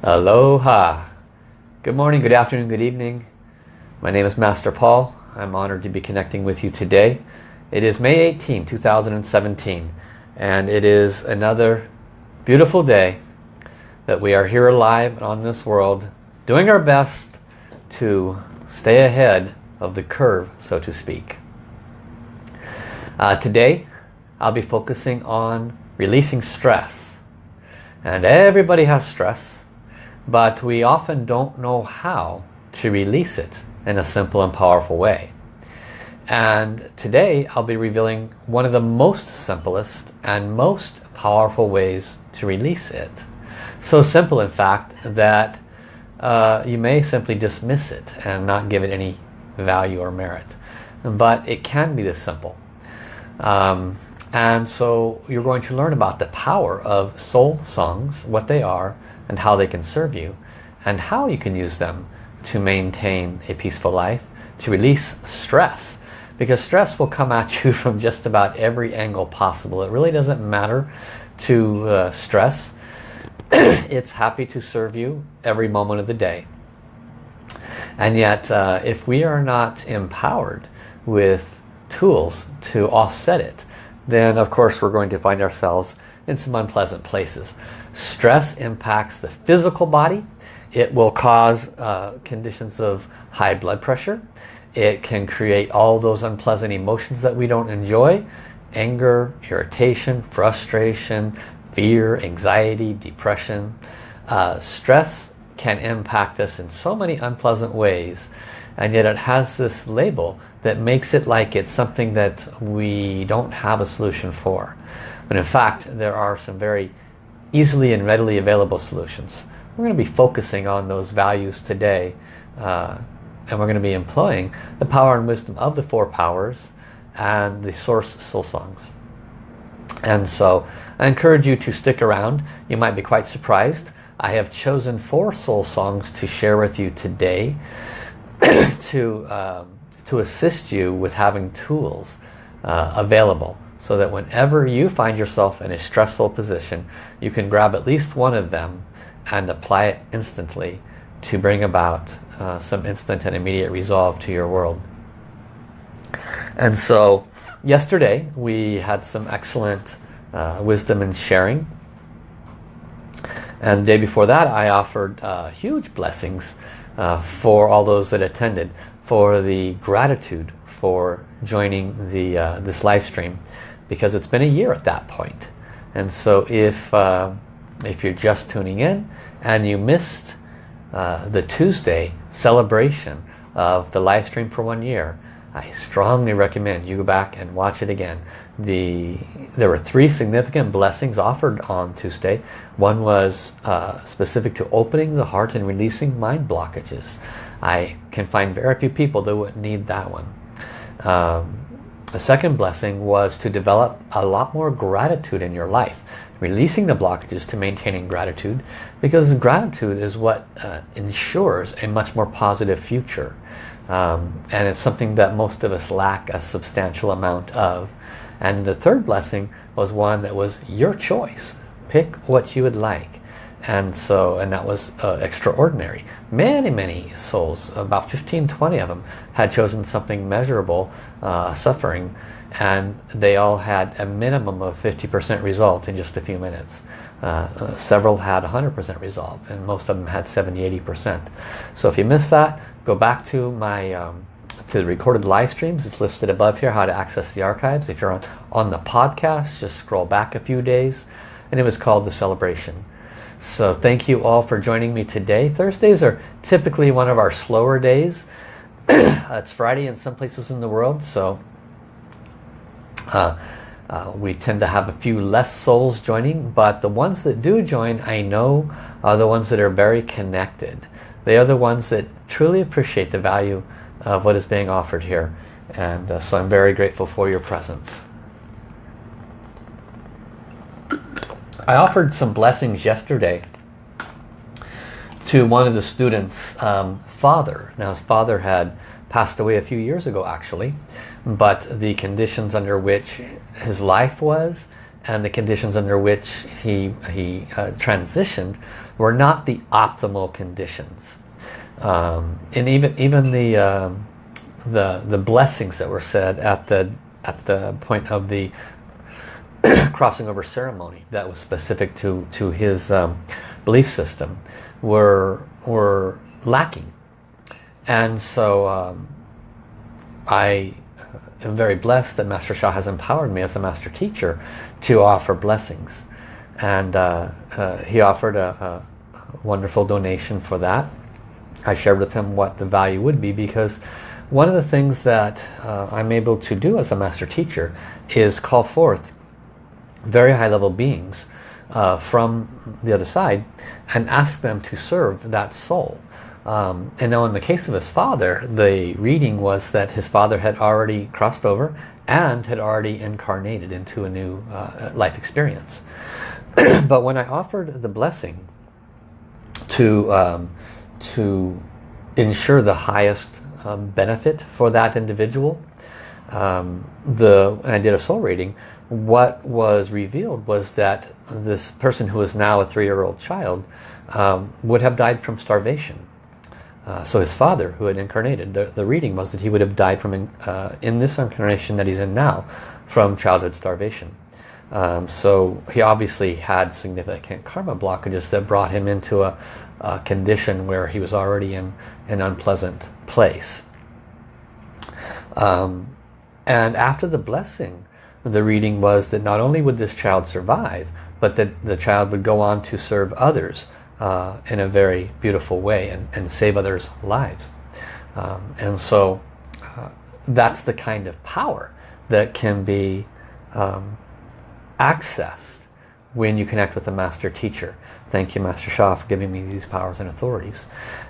Aloha. Good morning, good afternoon, good evening. My name is Master Paul. I'm honored to be connecting with you today. It is May 18, 2017 and it is another beautiful day that we are here alive on this world doing our best to stay ahead of the curve, so to speak. Uh, today I'll be focusing on releasing stress. And everybody has stress but we often don't know how to release it in a simple and powerful way. And today I'll be revealing one of the most simplest and most powerful ways to release it. So simple in fact that uh, you may simply dismiss it and not give it any value or merit. But it can be this simple. Um, and so you're going to learn about the power of soul songs, what they are, and how they can serve you and how you can use them to maintain a peaceful life, to release stress. Because stress will come at you from just about every angle possible. It really doesn't matter to uh, stress. it's happy to serve you every moment of the day. And yet, uh, if we are not empowered with tools to offset it, then of course we're going to find ourselves in some unpleasant places. Stress impacts the physical body. It will cause uh, conditions of high blood pressure. It can create all those unpleasant emotions that we don't enjoy. Anger, irritation, frustration, fear, anxiety, depression. Uh, stress can impact us in so many unpleasant ways and yet it has this label that makes it like it's something that we don't have a solution for. But in fact, there are some very easily and readily available solutions. We're going to be focusing on those values today uh, and we're going to be employing the power and wisdom of the four powers and the source soul songs. And so I encourage you to stick around. You might be quite surprised. I have chosen four soul songs to share with you today to, um, to assist you with having tools uh, available so that whenever you find yourself in a stressful position you can grab at least one of them and apply it instantly to bring about uh, some instant and immediate resolve to your world. And so yesterday we had some excellent uh, wisdom and sharing. And the day before that I offered uh, huge blessings uh, for all those that attended for the gratitude for joining the uh, this live stream because it's been a year at that point. And so if, uh, if you're just tuning in and you missed uh, the Tuesday celebration of the live stream for one year, I strongly recommend you go back and watch it again. The, there were three significant blessings offered on Tuesday. One was uh, specific to opening the heart and releasing mind blockages. I can find very few people that would need that one. Um, the second blessing was to develop a lot more gratitude in your life. Releasing the blockages to maintaining gratitude because gratitude is what uh, ensures a much more positive future. Um, and it's something that most of us lack a substantial amount of. And the third blessing was one that was your choice. Pick what you would like and so and that was uh, extraordinary. Many many souls about 15 20 of them had chosen something measurable uh, suffering and they all had a minimum of 50% result in just a few minutes. Uh, uh several had 100% resolve and most of them had 70 80% so if you missed that go back to my um, to the recorded live streams. It's listed above here how to access the archives. If you're on, on the podcast just scroll back a few days. And it was called the celebration so thank you all for joining me today. Thursdays are typically one of our slower days. it's Friday in some places in the world, so uh, uh, we tend to have a few less souls joining, but the ones that do join, I know, are the ones that are very connected. They are the ones that truly appreciate the value of what is being offered here. And uh, so I'm very grateful for your presence. I offered some blessings yesterday to one of the students' um, father. Now his father had passed away a few years ago actually, but the conditions under which his life was and the conditions under which he, he uh, transitioned were not the optimal conditions. Um, and even even the, um, the the blessings that were said at the at the point of the crossing over ceremony that was specific to to his um, belief system were were lacking. And so um, I am very blessed that Master Sha has empowered me as a master teacher to offer blessings. And uh, uh, he offered a, a wonderful donation for that. I shared with him what the value would be because one of the things that uh, I'm able to do as a master teacher is call forth very high level beings uh, from the other side and ask them to serve that soul. Um, and now in the case of his father, the reading was that his father had already crossed over and had already incarnated into a new uh, life experience. but when I offered the blessing to, um, to ensure the highest um, benefit for that individual, um, the I did a soul reading, what was revealed was that this person who is now a three-year-old child um, would have died from starvation. Uh, so his father, who had incarnated, the, the reading was that he would have died from in, uh, in this incarnation that he's in now from childhood starvation. Um, so he obviously had significant karma blockages that brought him into a, a condition where he was already in an unpleasant place. Um, and after the blessing, the reading was that not only would this child survive, but that the child would go on to serve others uh, in a very beautiful way and, and save others' lives. Um, and so uh, that's the kind of power that can be um, accessed when you connect with a master teacher. Thank you, Master Sha, for giving me these powers and authorities.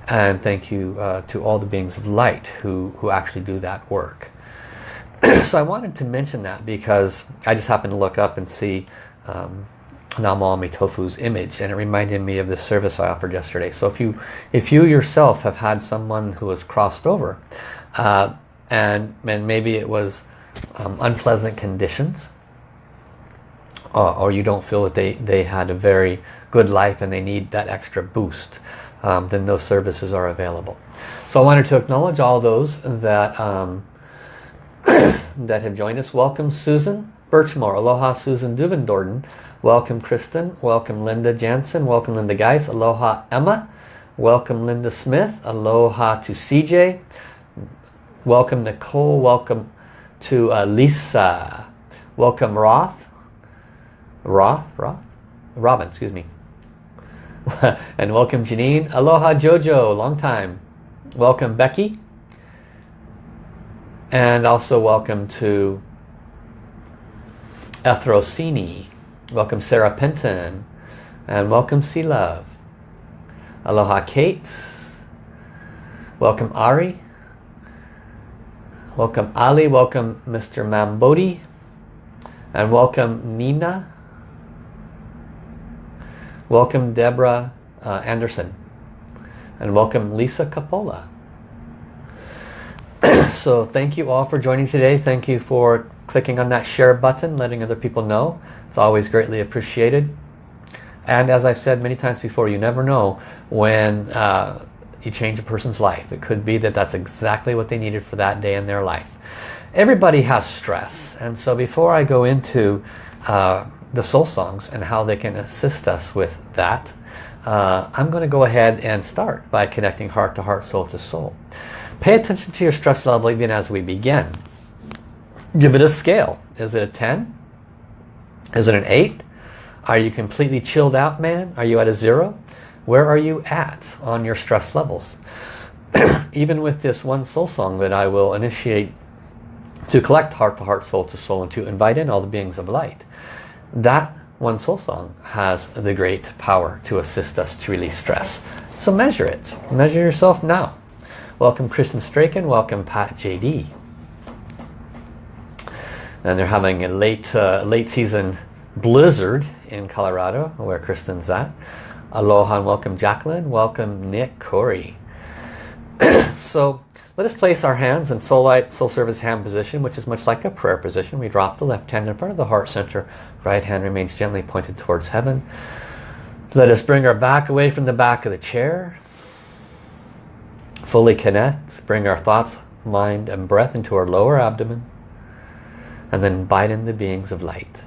And thank you uh, to all the beings of light who, who actually do that work. so I wanted to mention that because I just happened to look up and see um, Tofu's image and it reminded me of the service I offered yesterday. So if you if you yourself have had someone who has crossed over uh, and, and maybe it was um, unpleasant conditions uh, or you don't feel that they, they had a very good life and they need that extra boost, um, then those services are available. So I wanted to acknowledge all those that um, that have joined us. Welcome Susan Birchmore. Aloha Susan Duvendorden. Welcome Kristen. Welcome Linda Jansen. Welcome Linda Geis. Aloha Emma. Welcome Linda Smith. Aloha to CJ. Welcome Nicole. Welcome to uh, Lisa. Welcome Roth. Roth? Roth? Robin, excuse me. and welcome Janine. Aloha Jojo. Long time. Welcome Becky. And also welcome to Ethrosini. Welcome Sarah Penton. And welcome Sea Love. Aloha Kate. Welcome Ari. Welcome Ali. Welcome Mr. Mambodi. And welcome Nina. Welcome Deborah uh, Anderson. And welcome Lisa Capola. so thank you all for joining today. Thank you for clicking on that share button, letting other people know. It's always greatly appreciated. And as I've said many times before, you never know when uh, you change a person's life. It could be that that's exactly what they needed for that day in their life. Everybody has stress. And so before I go into uh, the soul songs and how they can assist us with that, uh, I'm going to go ahead and start by connecting heart to heart, soul to soul. Pay attention to your stress level even as we begin. Give it a scale. Is it a 10? Is it an 8? Are you completely chilled out, man? Are you at a 0? Where are you at on your stress levels? even with this one soul song that I will initiate to collect heart to heart, soul to soul, and to invite in all the beings of light. That one soul song has the great power to assist us to release stress. So measure it. Measure yourself now. Welcome Kristen Straken. Welcome Pat JD. And they're having a late, uh, late season blizzard in Colorado, where Kristen's at. Aloha and welcome Jacqueline. Welcome Nick Corey. so let us place our hands in soul light, soul service hand position, which is much like a prayer position. We drop the left hand in front of the heart center. Right hand remains gently pointed towards heaven. Let us bring our back away from the back of the chair. Fully connect. Bring our thoughts, mind and breath into our lower abdomen. And then invite in the beings of light.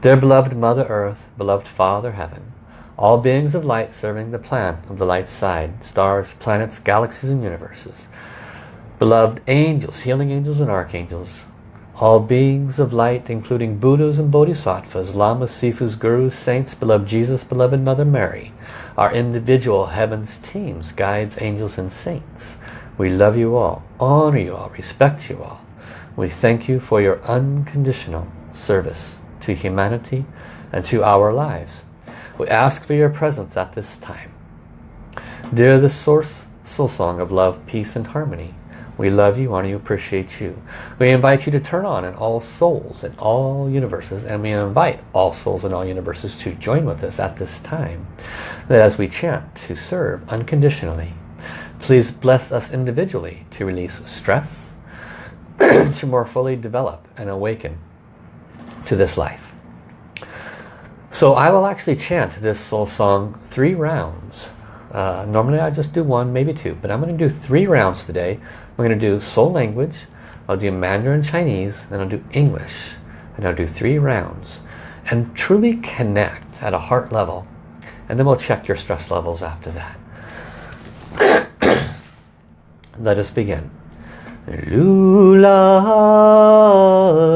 Dear beloved Mother Earth, beloved Father Heaven, all beings of light serving the plan of the light side, stars, planets, galaxies and universes, beloved angels, healing angels and archangels, all beings of light, including Buddhas and Bodhisattvas, Lamas, Sifus, Gurus, Saints, beloved Jesus, beloved Mother Mary, our individual heavens teams, guides, angels and saints. We love you all, honor you all, respect you all. We thank you for your unconditional service to humanity and to our lives. We ask for your presence at this time. Dear the Source Soul Song of Love, Peace and Harmony, we love you, honor you, appreciate you. We invite you to turn on in all souls in all universes and we invite all souls in all universes to join with us at this time. That as we chant to serve unconditionally, please bless us individually to release stress, to more fully develop and awaken to this life. So I will actually chant this soul song three rounds. Uh, normally I just do one, maybe two, but I'm going to do three rounds today we're going to do soul language, I'll do Mandarin Chinese, then I'll do English. And I'll do three rounds. And truly connect at a heart level. And then we'll check your stress levels after that. Let us begin. Lula,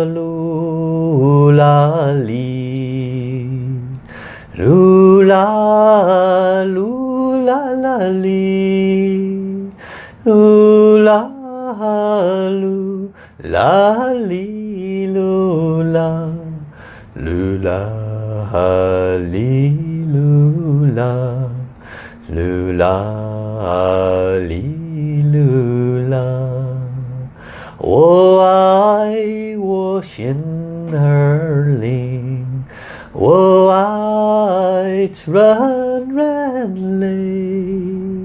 lula, li. Lula, lula, la, li Lula, lu, la, li, lula. Lula, li, lula. Lula, li, lula. 我爱我心儿灵，我爱纯然泪，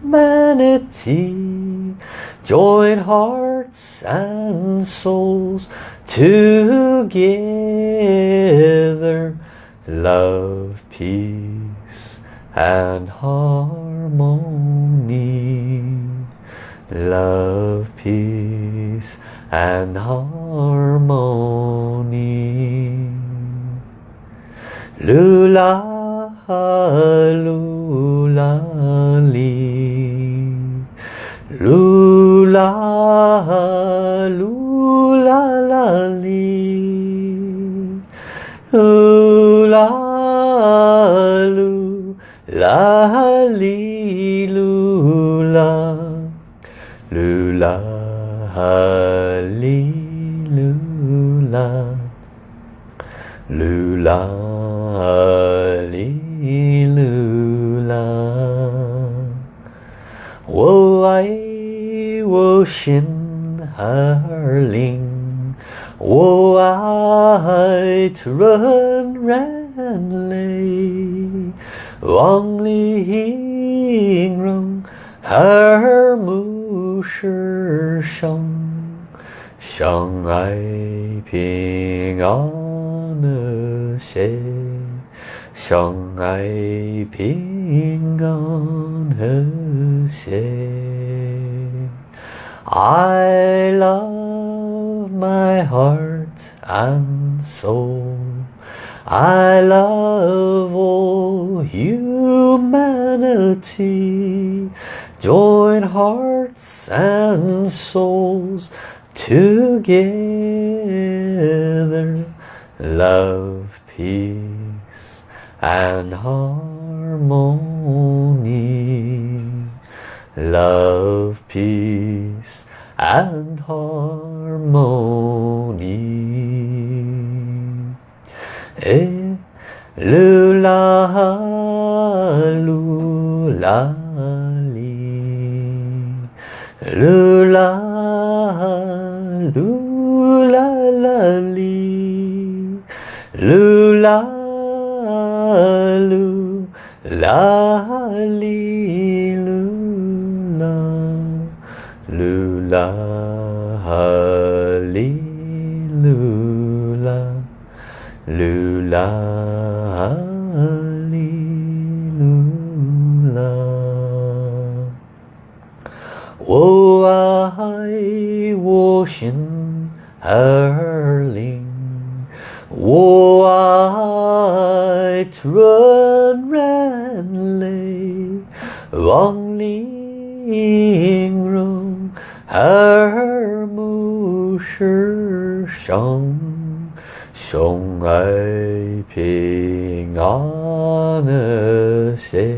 humanity. Join hearts and souls together. Love, peace and harmony. Love, peace and harmony. Lula, lula. Lula, lula, la, li. Lula, lula, li, lula. Lula, lula. Lula, lula. 心儿灵，我爱纯然泪，望玲珑耳目是生，相爱平安和谐，相爱平安和谐。 I love my heart and soul. I love all humanity. Join hearts and souls together. Love, peace and harmony. Love, peace and harmony. Eh, lula, lula, li. Lula, lula, la, li. Lula, lula, Lula, li, lula. Wo ai wo xin er ling Wo ai trun ren lei Wang ling rong er mu shi sheng 相爱平安和谐，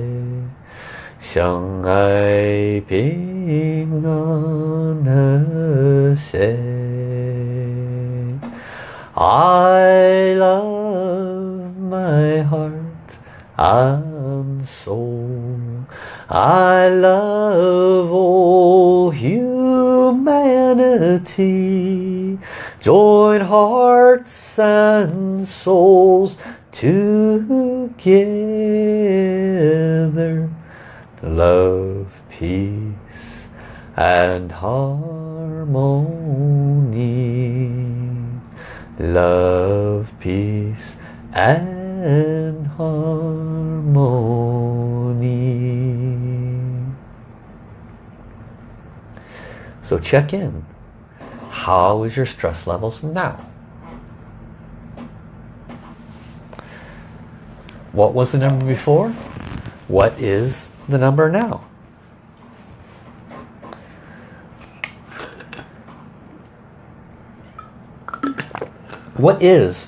相爱平安和谐。I love my heart and soul. I love all humanity. Join hearts and souls together. Love, peace and harmony. Love, peace and harmony. So check in. How is your stress levels now? What was the number before? What is the number now? What is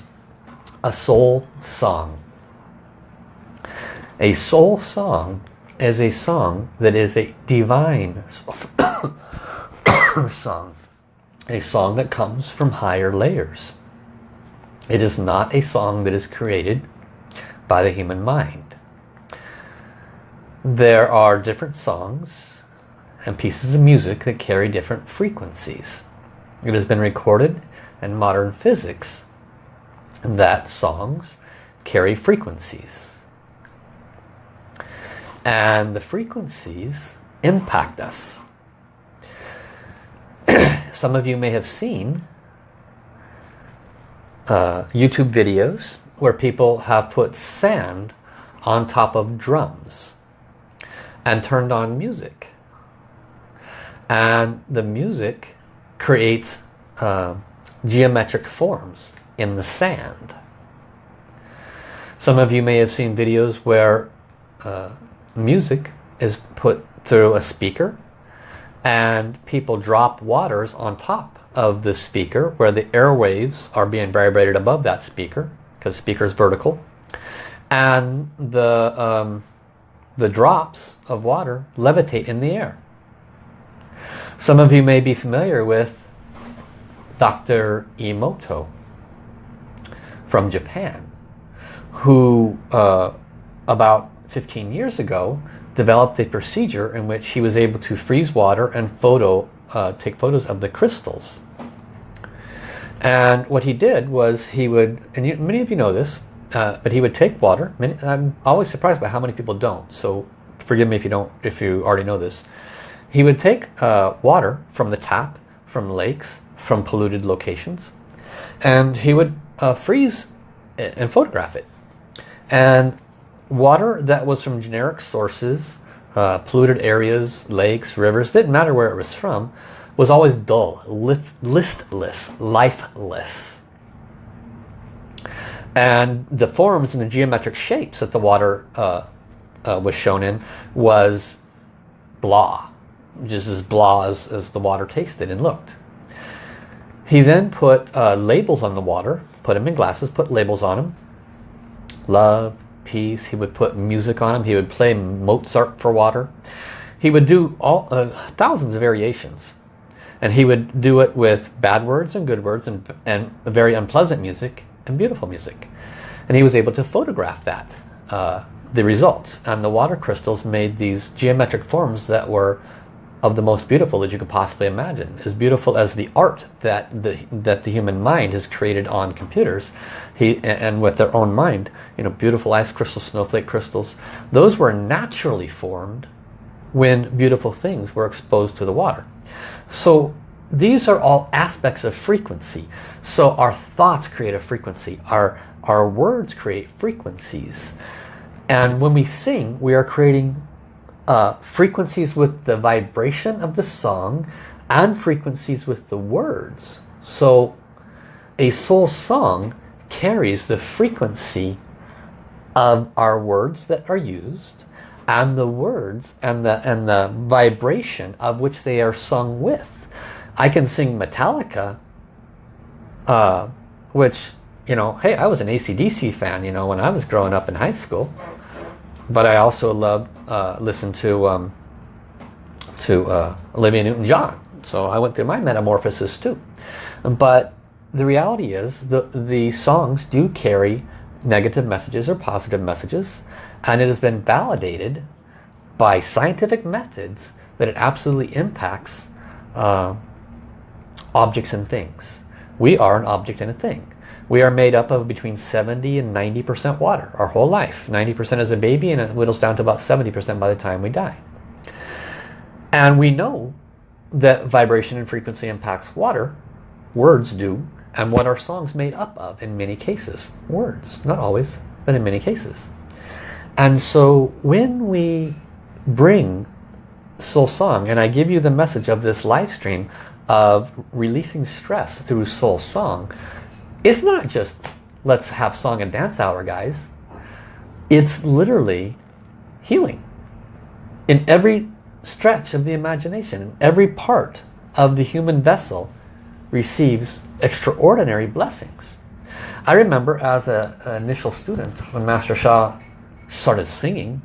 a soul song? A soul song is a song that is a divine song. A song that comes from higher layers. It is not a song that is created by the human mind. There are different songs and pieces of music that carry different frequencies. It has been recorded in modern physics that songs carry frequencies. And the frequencies impact us. Some of you may have seen uh, YouTube videos where people have put sand on top of drums and turned on music. And the music creates uh, geometric forms in the sand. Some of you may have seen videos where uh, music is put through a speaker and people drop waters on top of the speaker where the airwaves are being vibrated above that speaker the speaker is vertical and the um, the drops of water levitate in the air. Some of you may be familiar with Dr. Emoto from Japan who uh, about 15 years ago developed a procedure in which he was able to freeze water and photo uh, take photos of the crystals and what he did was he would and you, many of you know this uh, but he would take water. Many, I'm always surprised by how many people don't. So forgive me if you don't if you already know this. He would take uh, water from the tap from lakes from polluted locations and he would uh, freeze and photograph it. And water that was from generic sources uh, polluted areas lakes rivers didn't matter where it was from was always dull listless lifeless and the forms and the geometric shapes that the water uh, uh, was shown in was blah just as blah as, as the water tasted and looked he then put uh, labels on the water, put them in glasses, put labels on them. Love, peace. He would put music on them. He would play Mozart for water. He would do all uh, thousands of variations. And he would do it with bad words and good words and, and very unpleasant music and beautiful music. And he was able to photograph that, uh, the results. And the water crystals made these geometric forms that were of the most beautiful that you could possibly imagine. As beautiful as the art that the, that the human mind has created on computers he, and with their own mind. You know, beautiful ice crystals, snowflake crystals. Those were naturally formed when beautiful things were exposed to the water. So these are all aspects of frequency. So our thoughts create a frequency. Our, our words create frequencies. And when we sing, we are creating uh, frequencies with the vibration of the song and frequencies with the words. So a soul song carries the frequency of our words that are used and the words and the and the vibration of which they are sung with. I can sing Metallica, uh, which, you know, hey, I was an ACDC fan, you know, when I was growing up in high school. But I also loved, uh, listen to, um, to uh, Olivia Newton-John. So I went through my metamorphosis too. But the reality is the, the songs do carry negative messages or positive messages and it has been validated by scientific methods that it absolutely impacts uh, objects and things. We are an object and a thing. We are made up of between 70 and 90% water our whole life. 90% as a baby and it whittles down to about 70% by the time we die. And we know that vibration and frequency impacts water. Words do. And what are songs made up of in many cases? Words. Not always, but in many cases. And so when we bring soul song, and I give you the message of this live stream of releasing stress through soul song, it's not just let's have song and dance hour, guys. It's literally healing. In every stretch of the imagination, every part of the human vessel receives extraordinary blessings. I remember as an initial student when Master Sha started singing,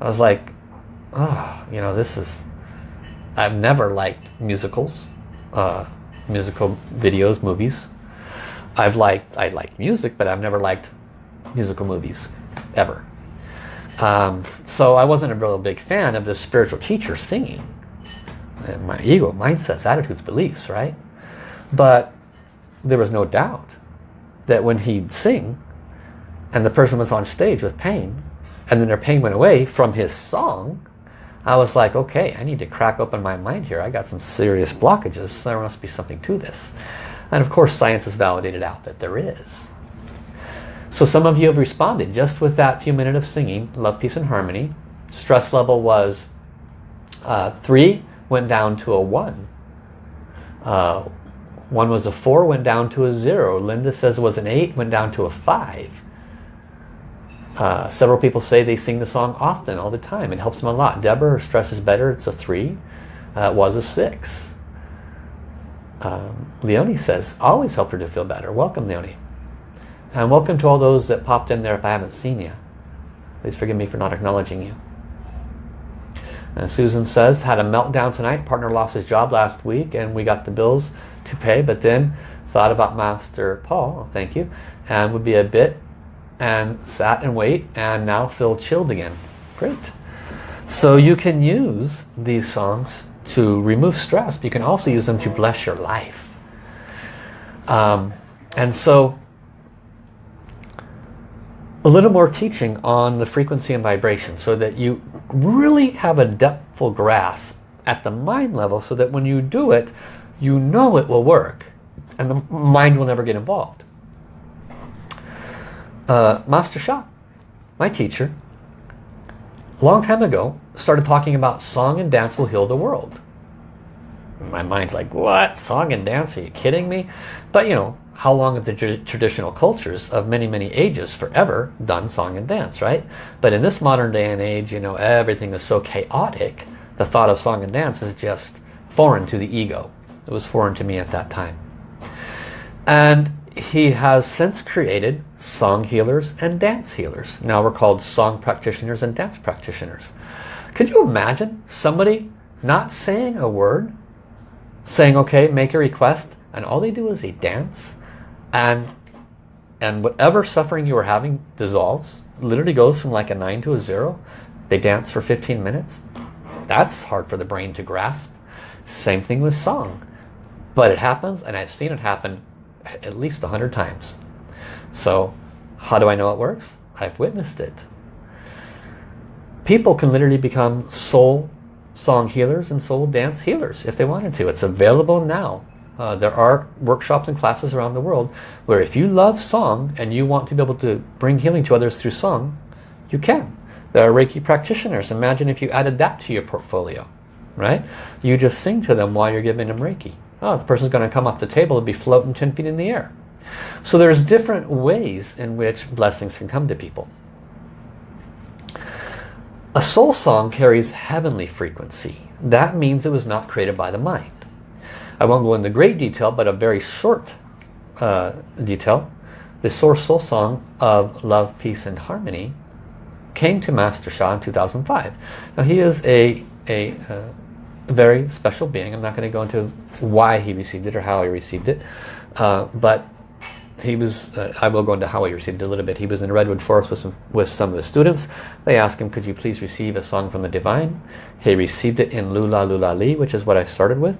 I was like, oh, you know, this is, I've never liked musicals, uh, musical videos, movies. I've liked, I like music, but I've never liked musical movies, ever. Um, so I wasn't a real big fan of this spiritual teacher singing. And my ego, mindsets, attitudes, beliefs, right? But there was no doubt that when he'd sing, and the person was on stage with pain and then their pain went away from his song. I was like okay I need to crack open my mind here. I got some serious blockages. There must be something to this. And of course science has validated out that there is. So some of you have responded just with that few minutes of singing love peace and harmony. Stress level was uh, three went down to a one. Uh, one was a four went down to a zero. Linda says it was an eight went down to a five uh, several people say they sing the song often, all the time. It helps them a lot. Deborah, her stress is better. It's a three. Uh, it was a six. Um, Leonie says, always help her to feel better. Welcome, Leonie. And welcome to all those that popped in there if I haven't seen you. Please forgive me for not acknowledging you. And Susan says, had a meltdown tonight. Partner lost his job last week and we got the bills to pay. But then thought about Master Paul, thank you, and would be a bit and sat and wait and now feel chilled again. Great. So you can use these songs to remove stress. You can also use them to bless your life. Um, and so a little more teaching on the frequency and vibration so that you really have a depthful grasp at the mind level so that when you do it, you know it will work and the mind will never get involved uh, Master Sha, my teacher, a long time ago, started talking about song and dance will heal the world. My mind's like, what? Song and dance? Are you kidding me? But you know, how long have the traditional cultures of many, many ages forever done song and dance, right? But in this modern day and age, you know, everything is so chaotic, the thought of song and dance is just foreign to the ego. It was foreign to me at that time. And he has since created song healers and dance healers. Now we're called song practitioners and dance practitioners. Could you imagine somebody not saying a word saying, okay, make a request, and all they do is they dance, and and whatever suffering you were having dissolves, literally goes from like a 9 to a 0. They dance for 15 minutes. That's hard for the brain to grasp. Same thing with song. But it happens, and I've seen it happen at least 100 times. So how do I know it works? I've witnessed it. People can literally become soul song healers and soul dance healers if they wanted to. It's available now. Uh, there are workshops and classes around the world where if you love song and you want to be able to bring healing to others through song, you can. There are Reiki practitioners. Imagine if you added that to your portfolio, right? You just sing to them while you're giving them Reiki. Oh, the person's going to come off the table and be floating 10 feet in the air. So there's different ways in which blessings can come to people. A soul song carries heavenly frequency. That means it was not created by the mind. I won't go into great detail, but a very short uh, detail. The Source Soul Song of Love, Peace and Harmony came to Master Sha in 2005. Now he is a, a, uh, very special being. I'm not going to go into why he received it or how he received it. Uh, but he was, uh, I will go into how he received it a little bit. He was in Redwood Forest with some, with some of the students. They asked him, could you please receive a song from the Divine? He received it in Lula Lula Li, which is what I started with.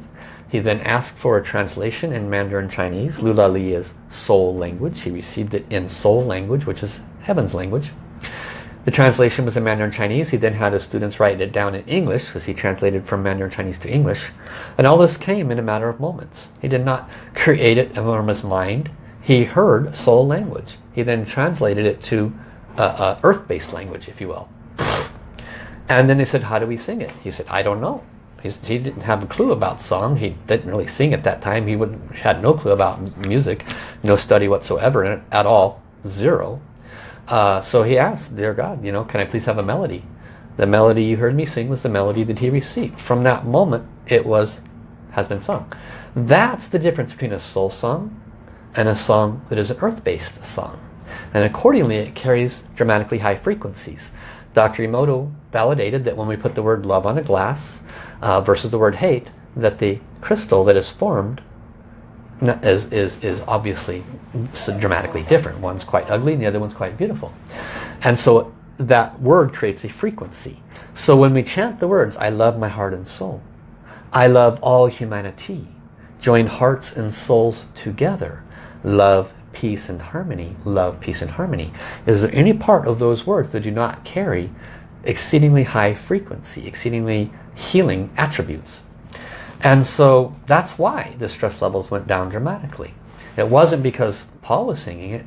He then asked for a translation in Mandarin Chinese. Lula Li is soul language. He received it in soul language, which is heaven's language. The translation was in Mandarin Chinese. He then had his students write it down in English because he translated from Mandarin Chinese to English. And all this came in a matter of moments. He did not create it from his mind. He heard soul language. He then translated it to uh, uh, earth-based language, if you will. And then they said, how do we sing it? He said, I don't know. He's, he didn't have a clue about song. He didn't really sing at that time. He had no clue about music, no study whatsoever at all, zero. Uh, so he asked, dear God, you know, can I please have a melody? The melody you heard me sing was the melody that he received. From that moment, it was, has been sung. That's the difference between a soul song and a song that is an earth-based song. And accordingly, it carries dramatically high frequencies. Dr. Emoto validated that when we put the word love on a glass uh, versus the word hate, that the crystal that is formed is, is, is obviously dramatically different. One's quite ugly and the other one's quite beautiful. And so that word creates a frequency. So when we chant the words, I love my heart and soul, I love all humanity, join hearts and souls together, love, peace and harmony, love, peace and harmony. Is there any part of those words that do not carry exceedingly high frequency, exceedingly healing attributes? And so that's why the stress levels went down dramatically. It wasn't because Paul was singing it.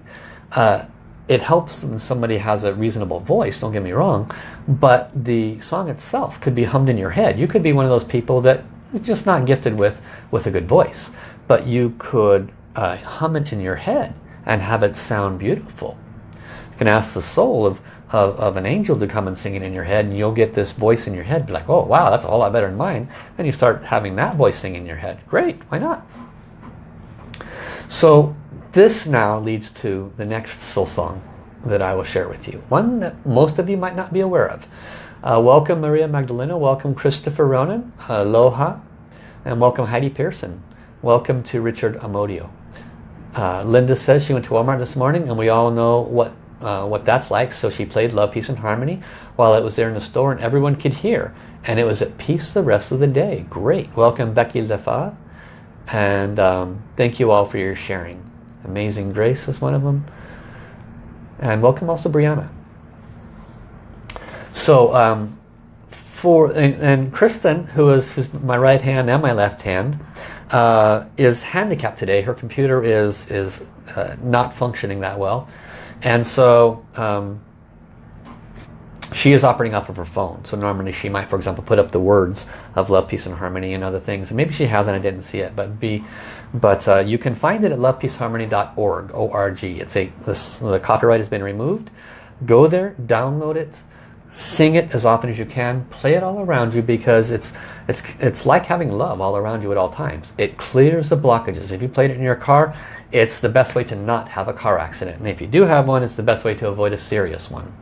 Uh, it helps when somebody has a reasonable voice, don't get me wrong, but the song itself could be hummed in your head. You could be one of those people that is just not gifted with, with a good voice, but you could uh, hum it in your head and have it sound beautiful. You can ask the soul of, of, of, an angel to come and sing it in your head and you'll get this voice in your head. Be like, oh wow, that's a whole lot better than mine. And you start having that voice sing in your head. Great, why not? So this now leads to the next soul song that I will share with you. One that most of you might not be aware of. Uh, welcome Maria Magdalena, welcome Christopher Ronan, aloha, and welcome Heidi Pearson. Welcome to Richard Amodio. Uh, Linda says she went to Walmart this morning and we all know what uh, what that's like. So she played Love, Peace and Harmony while it was there in the store and everyone could hear. And it was at peace the rest of the day. Great. Welcome Becky Lefa. And um, thank you all for your sharing. Amazing Grace is one of them. And welcome also Brianna. So um, for and, and Kristen, who is, my right hand and my left hand, uh, is handicapped today. Her computer is is uh, not functioning that well, and so um, she is operating off of her phone. So normally she might, for example, put up the words of love, peace, and harmony and other things. maybe she hasn't. I didn't see it, but be, but uh, you can find it at lovepeaceharmony.org. O-R-G. It's a this, the copyright has been removed. Go there, download it, sing it as often as you can. Play it all around you because it's it's it's like having love all around you at all times. It clears the blockages. If you played it in your car it's the best way to not have a car accident. And if you do have one it's the best way to avoid a serious one.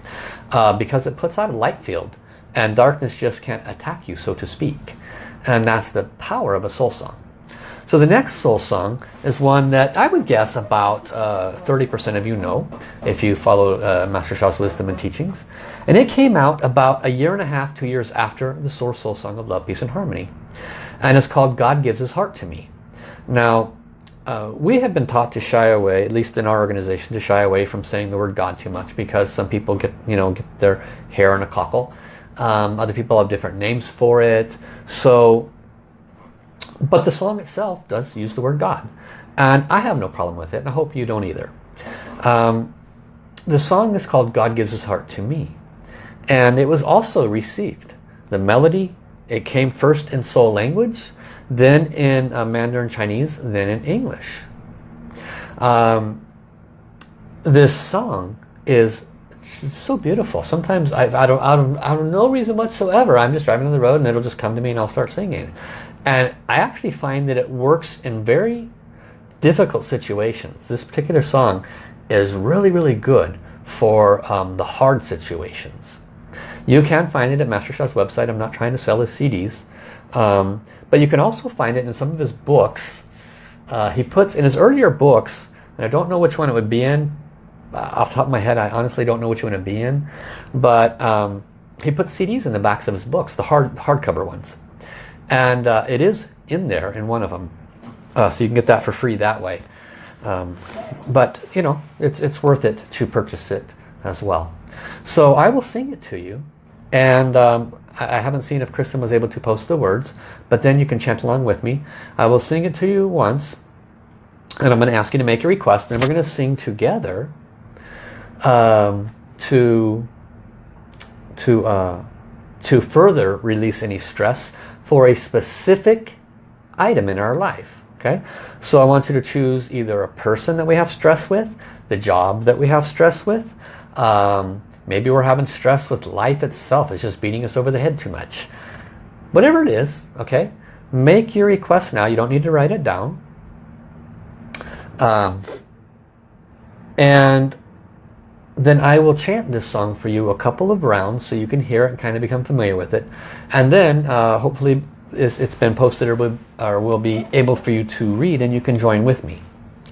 Uh, because it puts out a light field and darkness just can't attack you so to speak. And that's the power of a soul song So the next soul song is one that I would guess about 30% uh, of you know if you follow uh, Master Sha's wisdom and teachings. And it came out about a year and a half, two years after the Source Soul Song of Love, Peace and Harmony. And it's called God Gives His Heart to Me. Now, uh, we have been taught to shy away, at least in our organization, to shy away from saying the word God too much because some people get, you know, get their hair in a cockle. Um, other people have different names for it. So but the song itself does use the word God. And I have no problem with it, and I hope you don't either. Um, the song is called God Gives His Heart to Me. And it was also received. The melody, it came first in soul language, then in uh, Mandarin Chinese, then in English. Um, this song is so beautiful. Sometimes I, I, don't, I, don't, I don't no reason whatsoever. I'm just driving on the road and it'll just come to me and I'll start singing. And I actually find that it works in very difficult situations. This particular song is really, really good for um, the hard situations. You can find it at Master Sha's website. I'm not trying to sell his CDs. Um, but you can also find it in some of his books. Uh, he puts in his earlier books, and I don't know which one it would be in. Uh, off the top of my head, I honestly don't know which one it would be in. But um, he puts CDs in the backs of his books, the hard hardcover ones. And uh, it is in there in one of them. Uh, so you can get that for free that way. Um, but, you know, it's, it's worth it to purchase it as well. So I will sing it to you. And um, I, I haven't seen if Kristen was able to post the words. But then you can chant along with me. I will sing it to you once. And I'm going to ask you to make a request. And we're going to sing together um, to, to, uh, to further release any stress for a specific item in our life. Okay, so I want you to choose either a person that we have stress with, the job that we have stress with, um, maybe we're having stress with life itself, it's just beating us over the head too much. Whatever it is, okay, make your request now, you don't need to write it down. Um, and then I will chant this song for you a couple of rounds so you can hear it and kind of become familiar with it. And then uh, hopefully it's been posted or will, or will be able for you to read and you can join with me.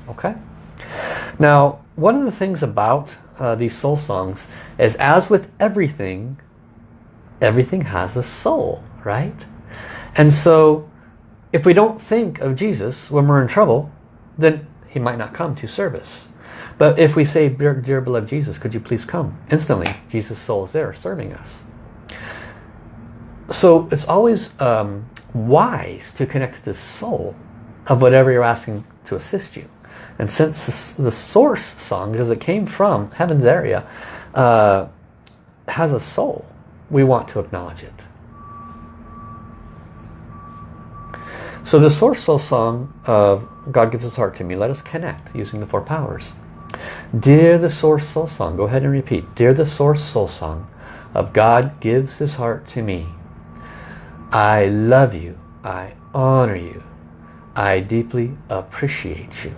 Okay? Now, one of the things about uh, these soul songs is as with everything, everything has a soul, right? And so if we don't think of Jesus when we're in trouble, then he might not come to service. But if we say, dear, dear beloved Jesus, could you please come? Instantly, Jesus' soul is there serving us. So it's always um, wise to connect to the soul of whatever you're asking to assist you. And since the source song, because it came from heaven's area, uh, has a soul, we want to acknowledge it. So the source soul song of God gives his heart to me, let us connect using the four powers. Dear the Source Soul Song, go ahead and repeat. Dear the Source Soul Song of God gives his heart to me. I love you. I honor you. I deeply appreciate you.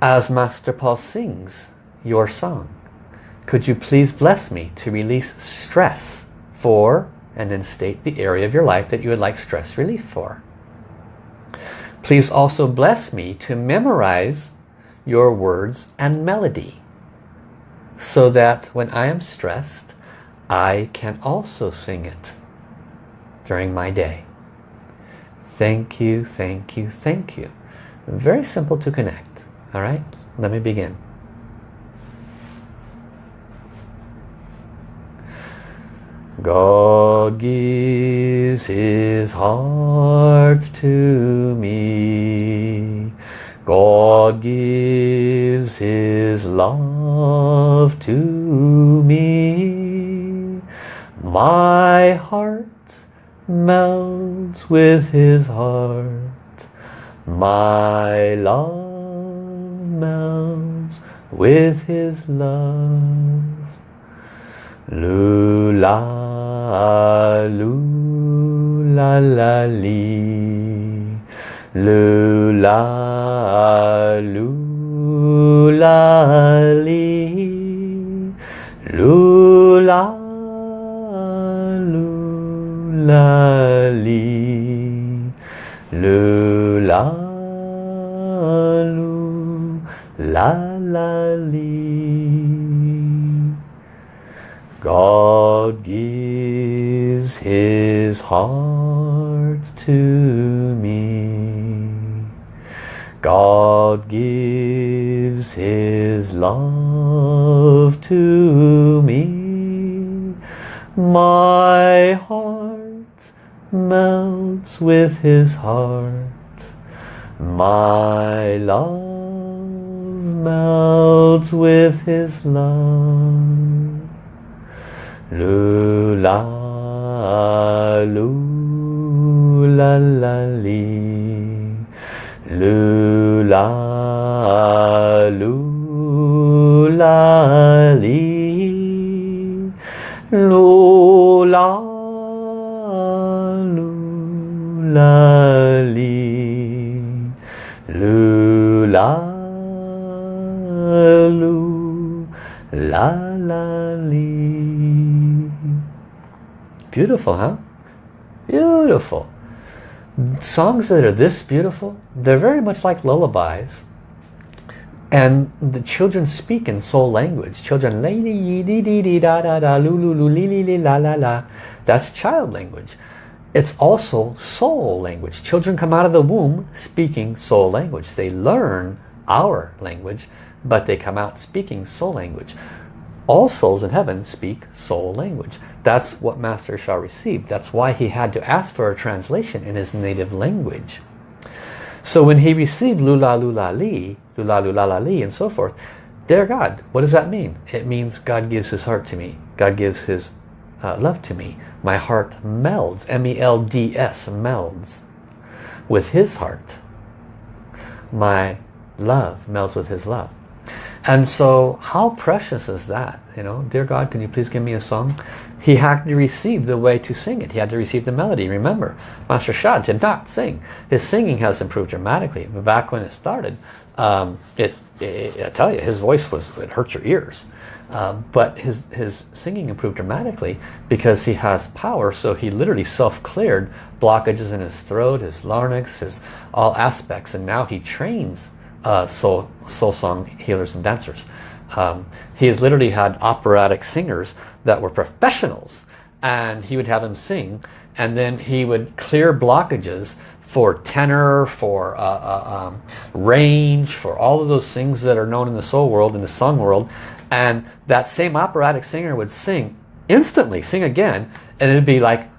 As Master Paul sings your song, could you please bless me to release stress for and then state the area of your life that you would like stress relief for. Please also bless me to memorize your words and melody so that when I am stressed I can also sing it during my day. Thank you, thank you, thank you. Very simple to connect. All right, let me begin. God gives his heart to me God gives his love to me. My heart melts with his heart. My love melts with his love. Lula, lula. Lula, lula, li. Lula. God gives his heart to me. God gives his love to me. My heart melts with his heart. My love melts with his love. Lu la lu la la li. Lu la lu la li. Lu la lu la li. Lu la lu la la li. Beautiful, huh? Beautiful. Songs that are this beautiful, they're very much like lullabies. And the children speak in soul language. Children, di di da da da li la la la. That's child language. It's also soul language. Children come out of the womb speaking soul language. They learn our language, but they come out speaking soul language. All souls in heaven speak soul language. That's what Master Sha received. That's why he had to ask for a translation in his native language. So when he received Lula Lula Li, Lula Lula La Li and so forth, dear God, what does that mean? It means God gives his heart to me. God gives his uh, love to me. My heart melds, M-E-L-D-S, melds with his heart. My love melds with his love. And so how precious is that? You know, dear God, can you please give me a song? He had to receive the way to sing it. He had to receive the melody. Remember, Master Sha did not sing. His singing has improved dramatically. Back when it started, um, it, it, I tell you, his voice was, it hurt your ears. Um, but his, his singing improved dramatically because he has power. So he literally self-cleared blockages in his throat, his larynx, his all aspects. And now he trains uh, soul, soul song healers and dancers. Um, he has literally had operatic singers that were professionals and he would have them sing and then he would clear blockages for tenor, for uh, uh, um, range, for all of those things that are known in the soul world, in the song world. And that same operatic singer would sing instantly, sing again, and it'd be like,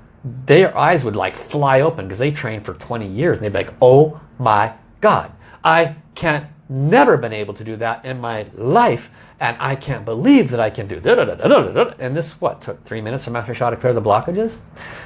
their eyes would like fly open because they trained for 20 years. And they'd be like, oh my God, I can't never been able to do that in my life and I can't believe that I can do da, and this what took three minutes for Master Sha to clear the blockages?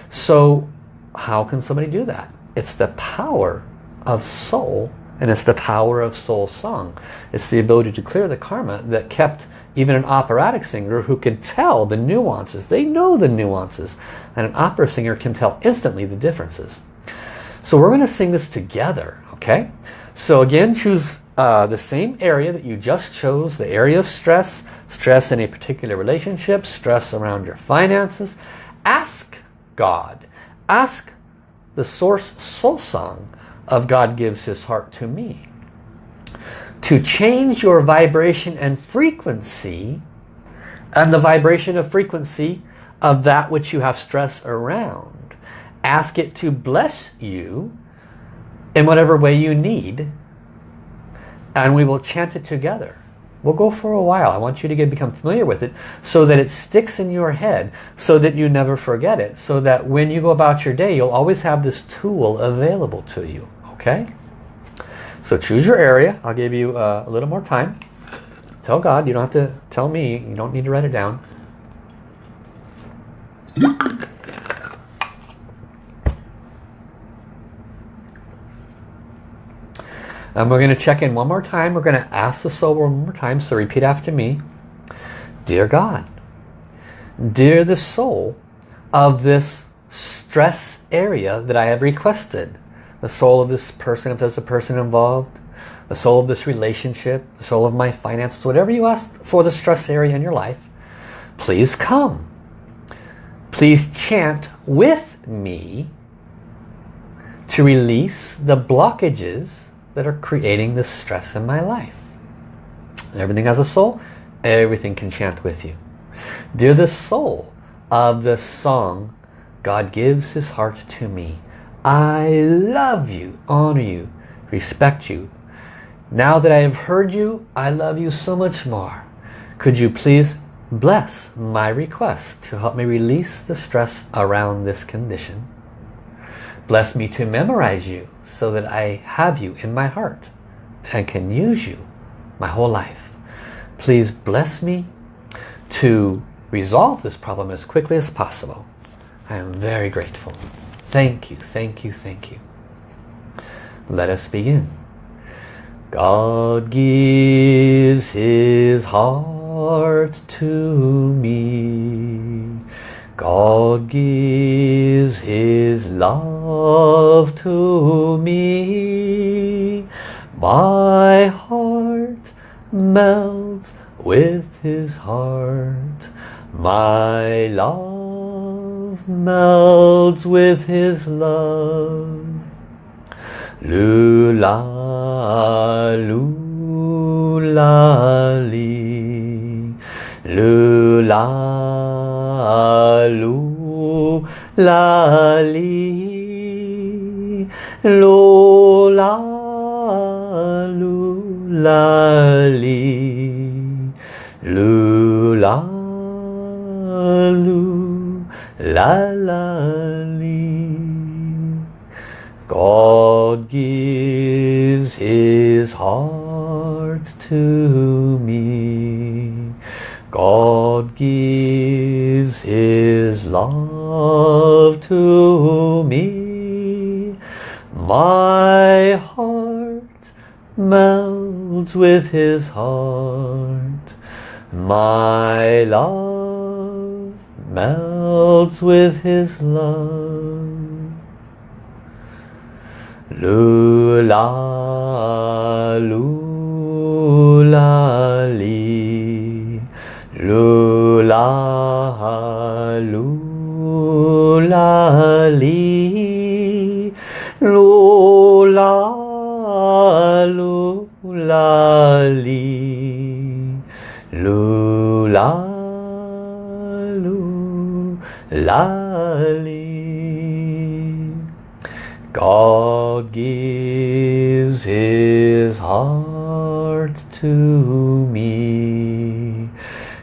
So how can somebody do that? It's the power of soul and it's the power of soul song. It's the ability to clear the karma that kept even an operatic singer who can tell the nuances. They know the nuances and an opera singer can tell instantly the differences. So we're going to sing this together okay so again choose uh, the same area that you just chose, the area of stress, stress in a particular relationship, stress around your finances. Ask God, ask the source soul song of God gives his heart to me to change your vibration and frequency and the vibration of frequency of that which you have stress around. Ask it to bless you in whatever way you need and we will chant it together. We'll go for a while. I want you to get become familiar with it so that it sticks in your head so that you never forget it. So that when you go about your day, you'll always have this tool available to you. Okay? So choose your area. I'll give you uh, a little more time. Tell God. You don't have to tell me. You don't need to write it down. And we're going to check in one more time. We're going to ask the soul one more time. So repeat after me. Dear God, dear the soul of this stress area that I have requested, the soul of this person, if there's a person involved, the soul of this relationship, the soul of my finances, whatever you ask for the stress area in your life, please come. Please chant with me to release the blockages that are creating the stress in my life. Everything has a soul, everything can chant with you. Dear the soul of the song, God gives his heart to me. I love you, honor you, respect you. Now that I have heard you, I love you so much more. Could you please bless my request to help me release the stress around this condition? Bless me to memorize you so that I have you in my heart and can use you my whole life. Please bless me to resolve this problem as quickly as possible. I am very grateful. Thank you, thank you, thank you. Let us begin. God gives his heart to me. God gives his love to me. My heart melts with his heart. My love melts with his love. Lula, lula, li. Lula, li. Lula, lula, li. God gives his heart to me. God gives his love to me. My heart melts with his heart. My love melts with his love. Lula, lula. Lula, lula, li. Lula, lula, li. Lula, lula, li. God gives his heart to me.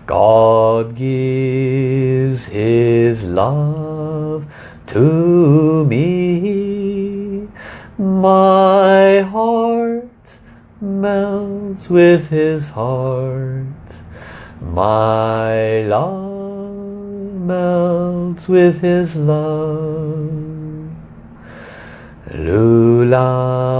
God gives his love to me. My heart melts with his heart. My love melts with his love. Lula,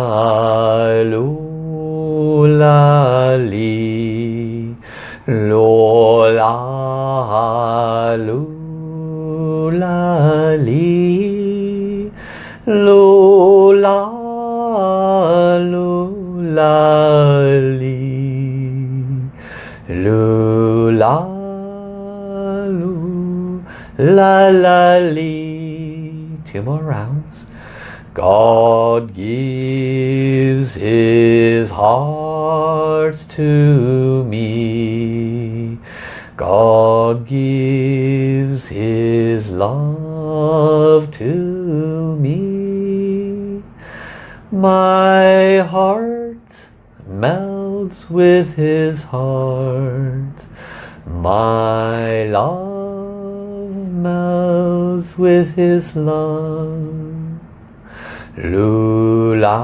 God gives his heart to me. God gives his love to me. My heart melts with his heart. My love melts with his love. Lula,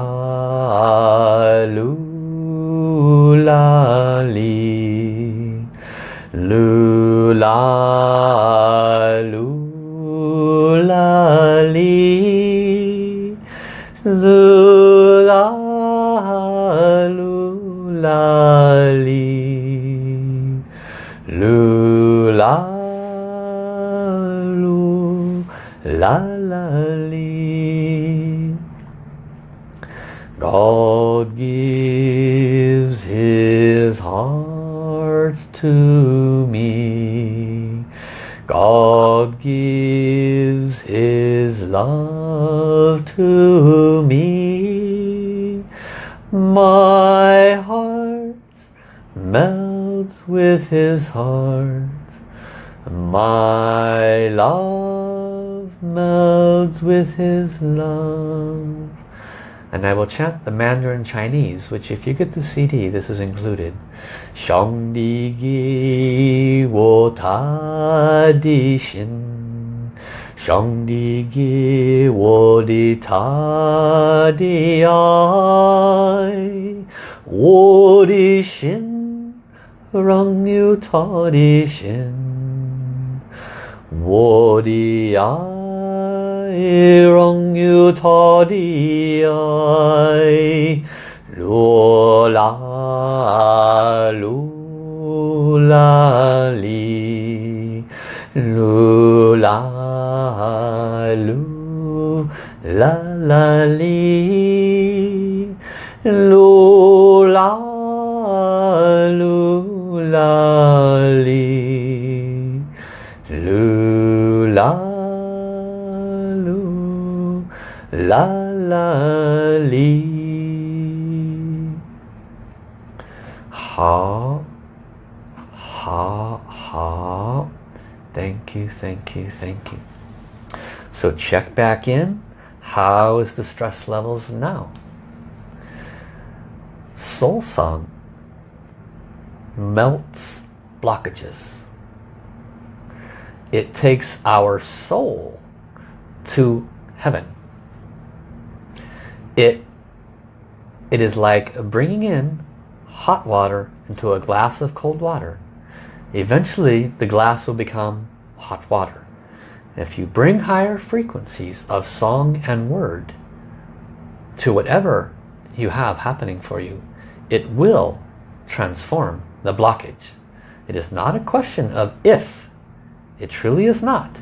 lula, li. Lula, lula, li. Lula, lula, to me. God gives his love to me. My heart melts with his heart. My love melts with his love. And I will chant the Mandarin Chinese, which if you get the CD, this is included. Shang Di Gi Wo Ta Di Xin Shang Di Gi Wo Di Ta Di Ai. Wo Di Xin Rang Yu Ta Di Xin Wo Di Ai Rang Yu Ta Di Ai Lu La Lu La Li Lu La Lu La La Li Lu La Lu La Li Lu La la la li. Ha ha ha. Thank you thank you thank you. So check back in. How is the stress levels now? Soul song melts blockages. It takes our soul to heaven. It, it is like bringing in hot water into a glass of cold water. Eventually the glass will become hot water. If you bring higher frequencies of song and word to whatever you have happening for you, it will transform the blockage. It is not a question of if. It truly is not.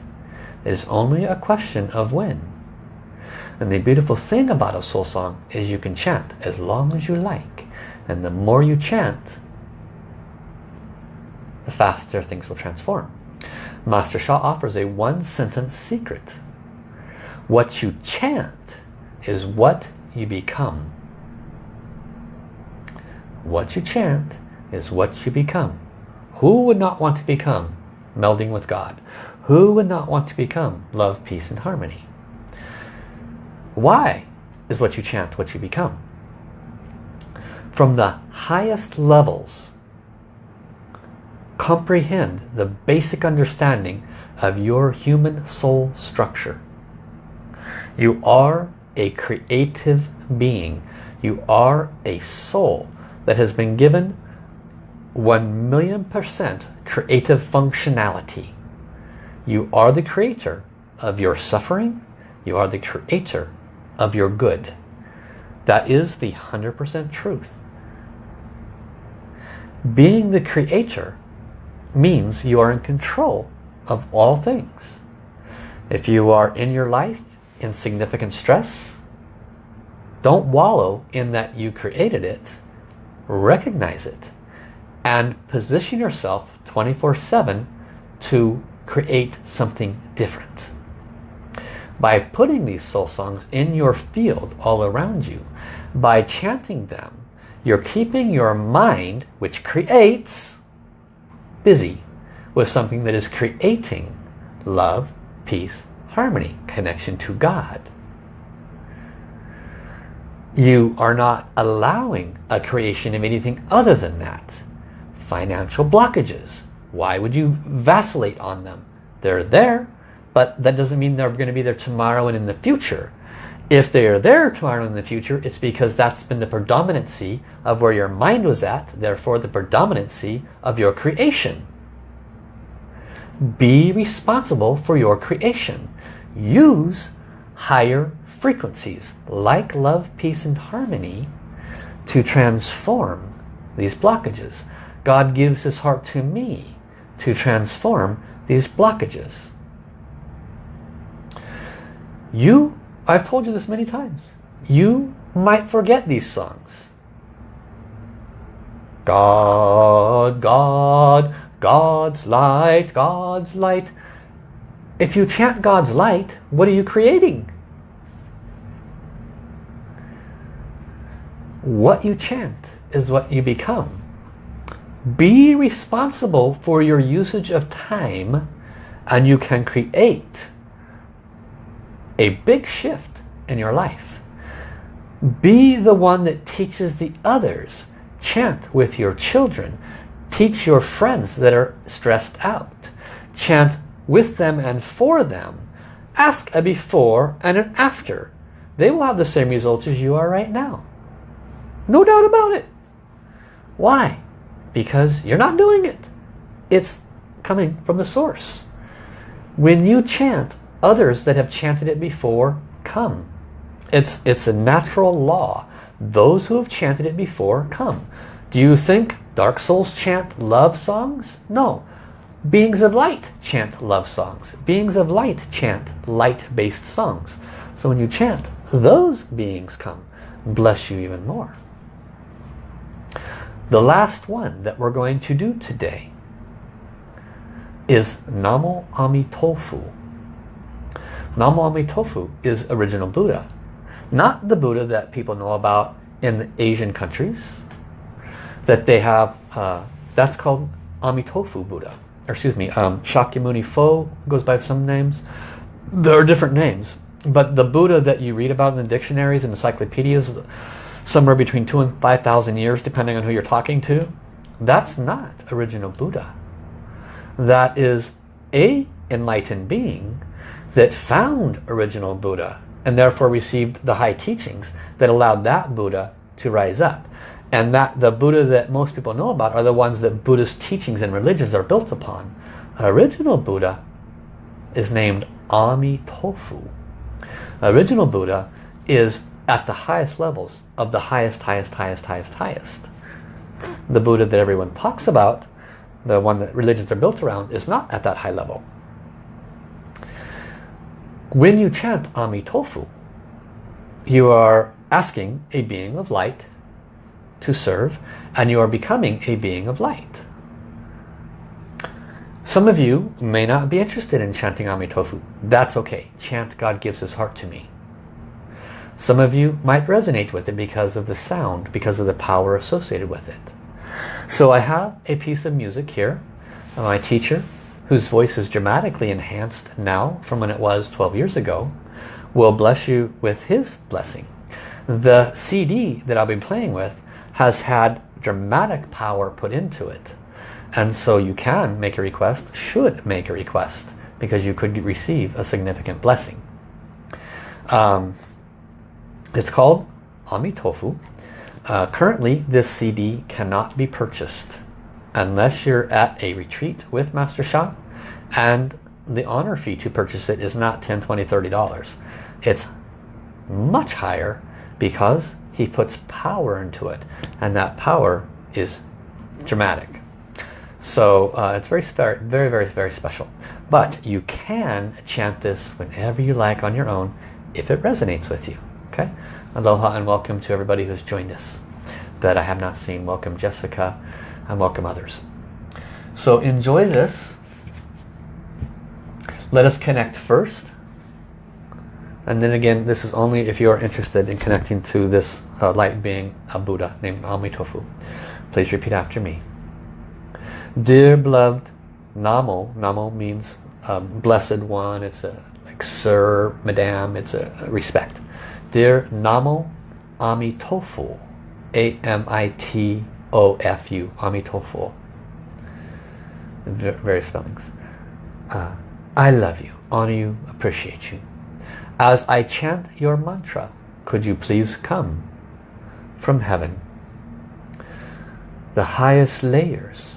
It is only a question of when. And the beautiful thing about a soul song is you can chant as long as you like. And the more you chant, the faster things will transform. Master Sha offers a one sentence secret. What you chant is what you become. What you chant is what you become. Who would not want to become melding with God? Who would not want to become love, peace and harmony? Why is what you chant what you become? from the highest levels comprehend the basic understanding of your human soul structure. You are a creative being. You are a soul that has been given 1 million percent creative functionality. You are the creator of your suffering. You are the creator of your good. That is the 100% truth. Being the creator means you are in control of all things. If you are in your life in significant stress, don't wallow in that you created it. Recognize it and position yourself 24-7 to create something different. By putting these soul songs in your field all around you, by chanting them, you're keeping your mind, which creates, busy with something that is creating love, peace, harmony, connection to God. You are not allowing a creation of anything other than that. Financial blockages. Why would you vacillate on them? They're there, but that doesn't mean they're going to be there tomorrow and in the future. If they are there tomorrow in the future, it's because that's been the predominancy of where your mind was at, therefore the predominancy of your creation. Be responsible for your creation. Use higher frequencies like love, peace and harmony to transform these blockages. God gives his heart to me to transform these blockages. You I've told you this many times. You might forget these songs. God, God, God's light, God's light. If you chant God's light, what are you creating? What you chant is what you become. Be responsible for your usage of time and you can create a big shift in your life. Be the one that teaches the others. Chant with your children. Teach your friends that are stressed out. Chant with them and for them. Ask a before and an after. They will have the same results as you are right now. No doubt about it. Why? Because you're not doing it. It's coming from the source. When you chant, others that have chanted it before come. It's, it's a natural law. Those who have chanted it before come. Do you think Dark Souls chant love songs? No. Beings of light chant love songs. Beings of light chant light-based songs. So when you chant, those beings come. Bless you even more. The last one that we're going to do today is Namo Amitofu. Namo Amitofu is original Buddha. Not the Buddha that people know about in Asian countries. That they have, uh, that's called Amitofu Buddha. Or excuse me, um, Shakyamuni Fo goes by some names. There are different names. But the Buddha that you read about in the dictionaries and encyclopedias, somewhere between two and 5,000 years, depending on who you're talking to, that's not original Buddha. That is a enlightened being that found original Buddha and therefore received the high teachings that allowed that Buddha to rise up. And that the Buddha that most people know about are the ones that Buddhist teachings and religions are built upon. Original Buddha is named Amitofu. Original Buddha is at the highest levels of the highest, highest, highest, highest, highest. The Buddha that everyone talks about, the one that religions are built around, is not at that high level. When you chant Amitofu, you are asking a being of light to serve and you are becoming a being of light. Some of you may not be interested in chanting Amitofu. That's okay. Chant God gives his heart to me. Some of you might resonate with it because of the sound, because of the power associated with it. So I have a piece of music here. My teacher, whose voice is dramatically enhanced now from when it was 12 years ago, will bless you with his blessing. The CD that I'll be playing with has had dramatic power put into it. And so you can make a request, should make a request, because you could receive a significant blessing. Um, it's called Amitofu. Uh, currently, this CD cannot be purchased unless you're at a retreat with Master Sha and the honor fee to purchase it is not 10 20 30 dollars. It's much higher because he puts power into it and that power is dramatic. So uh, it's very very very very special. But you can chant this whenever you like on your own if it resonates with you okay? Aloha and welcome to everybody who's joined us. That I have not seen welcome Jessica and welcome others. So enjoy this let us connect first and then again, this is only if you are interested in connecting to this uh, light being, a Buddha named Amitofu. Please repeat after me. Dear beloved Namo, Namo means um, blessed one, it's a like sir, madam, it's a, a respect. Dear Namo Amitofu, A-M-I-T-O-F-U, Amitofu. Various spellings. Uh, I love you, honor you, appreciate you. As I chant your mantra, could you please come from heaven? The highest layers.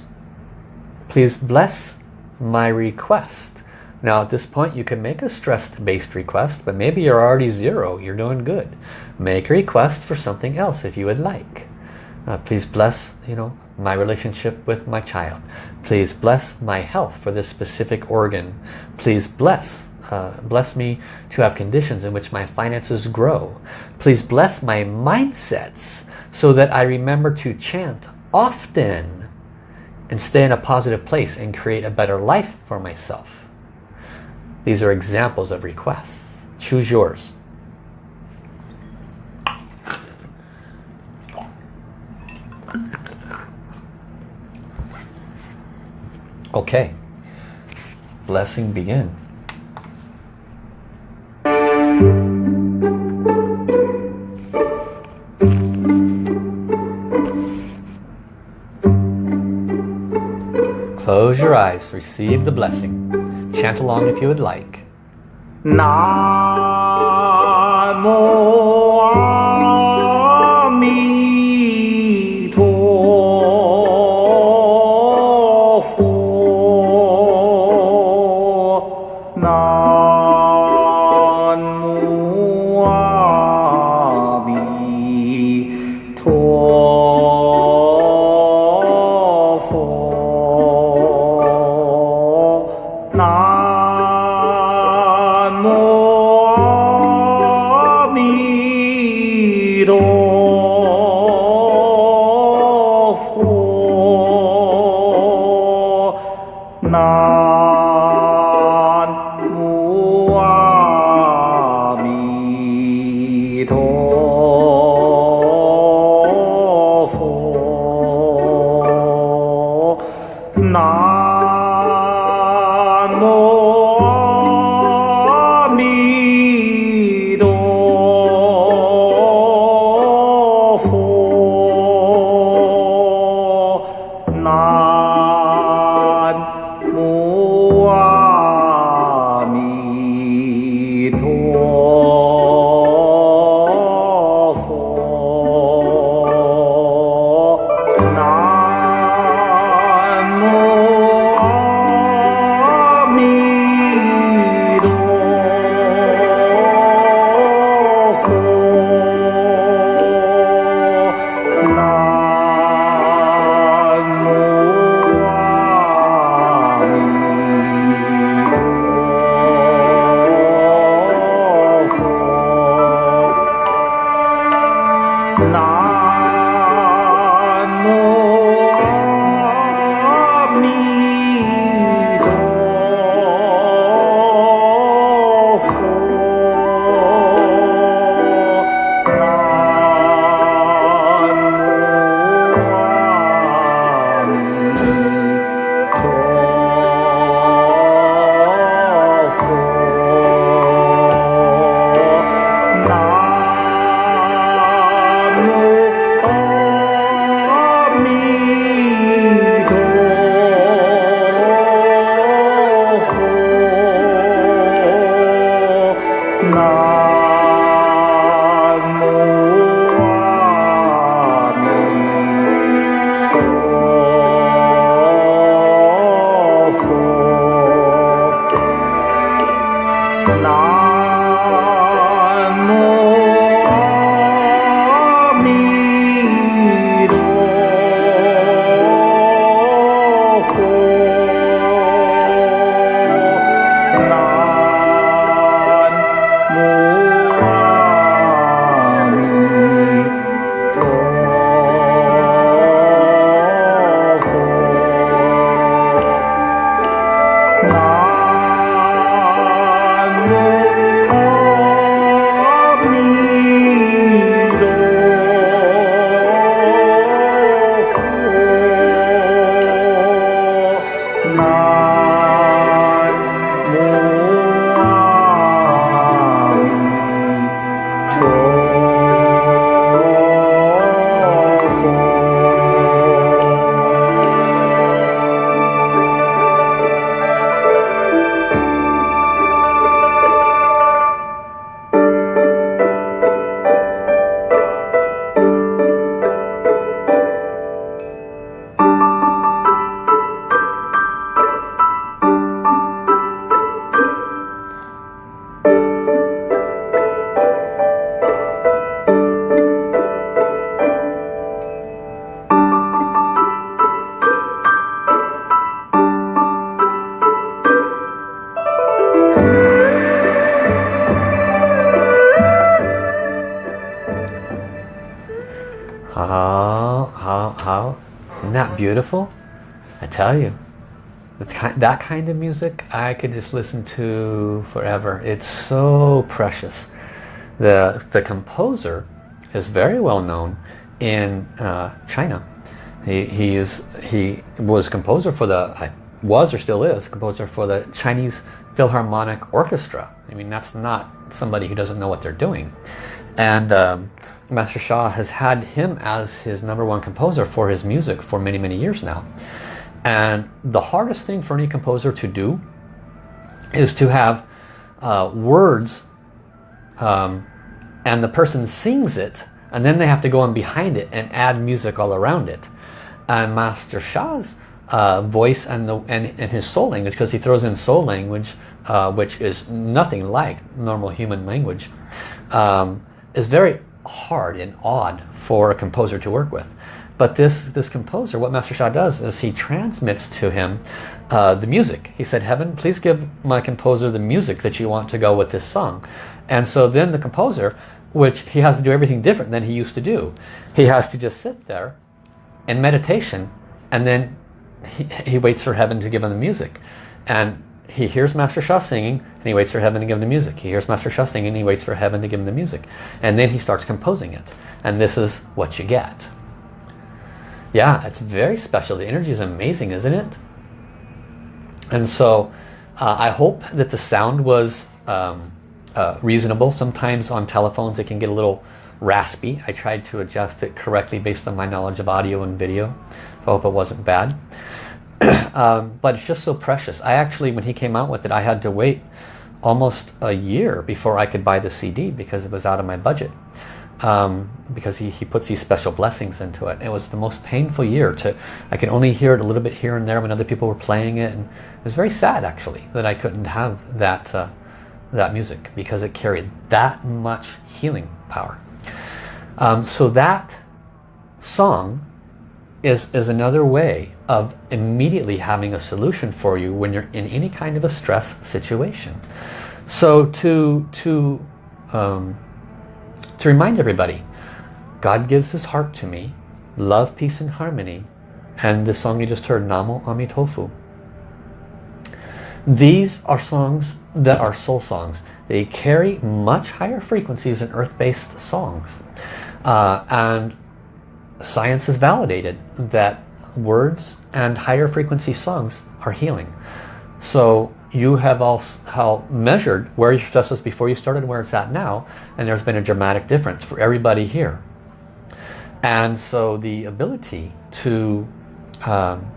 Please bless my request. Now at this point you can make a stress-based request, but maybe you're already zero, you're doing good. Make a request for something else if you would like. Uh, please bless, you know, my relationship with my child. Please bless my health for this specific organ. Please bless uh, bless me to have conditions in which my finances grow. Please bless my mindsets so that I remember to chant often and stay in a positive place and create a better life for myself. These are examples of requests. Choose yours. Okay, blessing begin. Close your eyes, receive the blessing. Chant along if you would like. beautiful? Tell you, that kind of music I could just listen to forever. It's so precious. The, the composer is very well known in uh, China. He, he, is, he was composer for the, was or still is composer for the Chinese Philharmonic Orchestra. I mean, that's not somebody who doesn't know what they're doing. And um, Master Sha has had him as his number one composer for his music for many, many years now. And the hardest thing for any composer to do is to have uh, words um, and the person sings it and then they have to go in behind it and add music all around it. And Master Sha's uh, voice and, the, and, and his soul language, because he throws in soul language, uh, which is nothing like normal human language, um, is very hard and odd for a composer to work with. But this, this composer, what Master Sha does is he transmits to him uh, the music. He said, Heaven, please give my composer the music that you want to go with this song. And so then the composer, which he has to do everything different than he used to do. He has to just sit there in meditation and then he, he waits for heaven to give him the music. And he hears Master Sha singing and he waits for heaven to give him the music. He hears Master Sha singing and he waits for heaven to give him the music. And then he starts composing it. And this is what you get. Yeah, it's very special. The energy is amazing, isn't it? And so uh, I hope that the sound was um, uh, reasonable. Sometimes on telephones it can get a little raspy. I tried to adjust it correctly based on my knowledge of audio and video. So I hope it wasn't bad. um, but it's just so precious. I actually, when he came out with it, I had to wait almost a year before I could buy the CD because it was out of my budget. Um, because he, he puts these special blessings into it. It was the most painful year. to I could only hear it a little bit here and there when other people were playing it. And it was very sad actually that I couldn't have that, uh, that music because it carried that much healing power. Um, so that song is, is another way of immediately having a solution for you when you're in any kind of a stress situation. So to, to, um, to remind everybody, God gives his heart to me, love, peace and harmony, and the song you just heard, Namo Amitofu. These are songs that are soul songs. They carry much higher frequencies than earth-based songs. Uh, and science has validated that words and higher frequency songs are healing. So you have also measured where your stress was before you started and where it's at now, and there's been a dramatic difference for everybody here. And so the ability to um,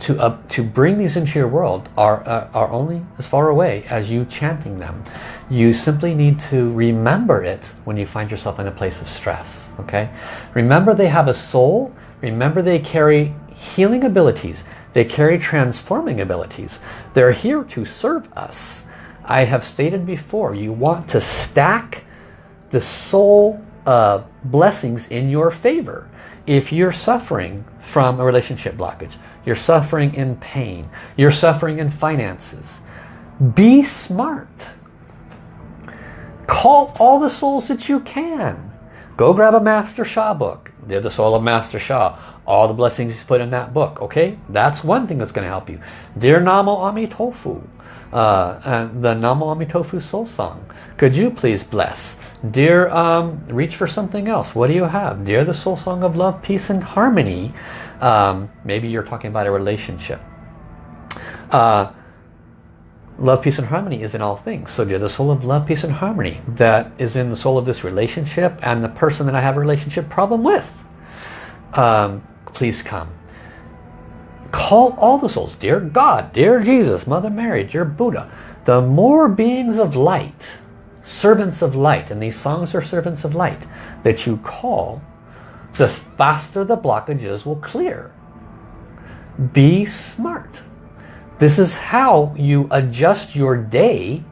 to to bring these into your world are uh, are only as far away as you chanting them. You simply need to remember it when you find yourself in a place of stress. Okay, remember they have a soul. Remember they carry healing abilities. They carry transforming abilities. They're here to serve us. I have stated before, you want to stack the soul uh, blessings in your favor. If you're suffering from a relationship blockage, you're suffering in pain, you're suffering in finances, be smart. Call all the souls that you can. Go grab a Master Sha book. They're the soul of Master Sha all the blessings he's put in that book. Okay, that's one thing that's going to help you. Dear Namo Amitofu, uh, and the Namo Amitofu soul song. Could you please bless? Dear, um, reach for something else. What do you have? Dear the soul song of love, peace and harmony. Um, maybe you're talking about a relationship. Uh, love, peace and harmony is in all things. So dear the soul of love, peace and harmony that is in the soul of this relationship and the person that I have a relationship problem with. Um, please come. Call all the souls, dear God, dear Jesus, Mother Mary, dear Buddha. The more beings of light, servants of light, and these songs are servants of light, that you call, the faster the blockages will clear. Be smart. This is how you adjust your day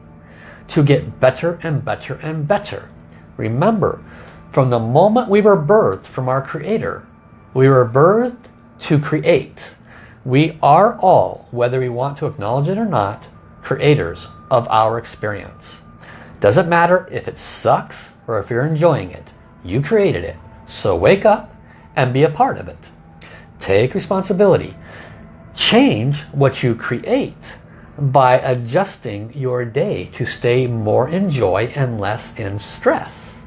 to get better and better and better. Remember, from the moment we were birthed from our Creator, we were birthed to create. We are all, whether we want to acknowledge it or not, creators of our experience. Doesn't matter if it sucks or if you're enjoying it. You created it. So wake up and be a part of it. Take responsibility. Change what you create by adjusting your day to stay more in joy and less in stress.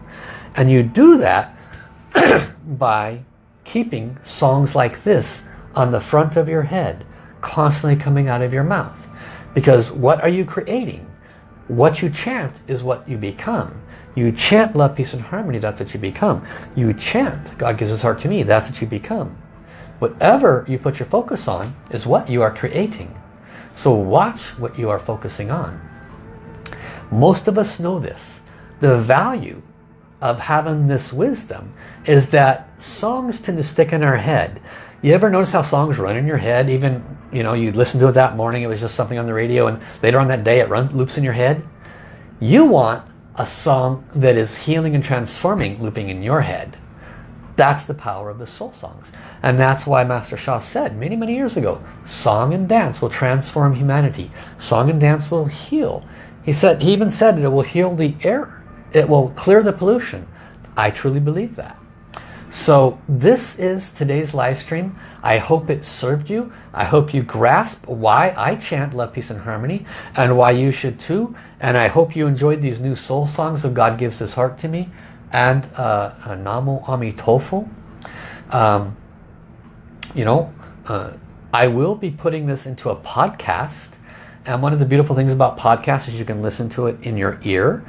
And you do that by keeping songs like this on the front of your head. constantly coming out of your mouth. Because what are you creating? What you chant is what you become. You chant love, peace, and harmony, that's what you become. You chant, God gives his heart to me, that's what you become. Whatever you put your focus on is what you are creating. So watch what you are focusing on. Most of us know this. The value of having this wisdom is that songs tend to stick in our head. You ever notice how songs run in your head? Even, you know, you listen to it that morning, it was just something on the radio, and later on that day it runs, loops in your head. You want a song that is healing and transforming looping in your head. That's the power of the soul songs. And that's why Master Sha said many, many years ago, song and dance will transform humanity. Song and dance will heal. He said, he even said that it will heal the air. It will clear the pollution. I truly believe that. So this is today's live stream. I hope it served you. I hope you grasp why I chant love, peace and harmony and why you should too. And I hope you enjoyed these new soul songs of God Gives His Heart to Me and uh, uh, Namo Amitofu. Um, you know, uh, I will be putting this into a podcast. And one of the beautiful things about podcasts is you can listen to it in your ear.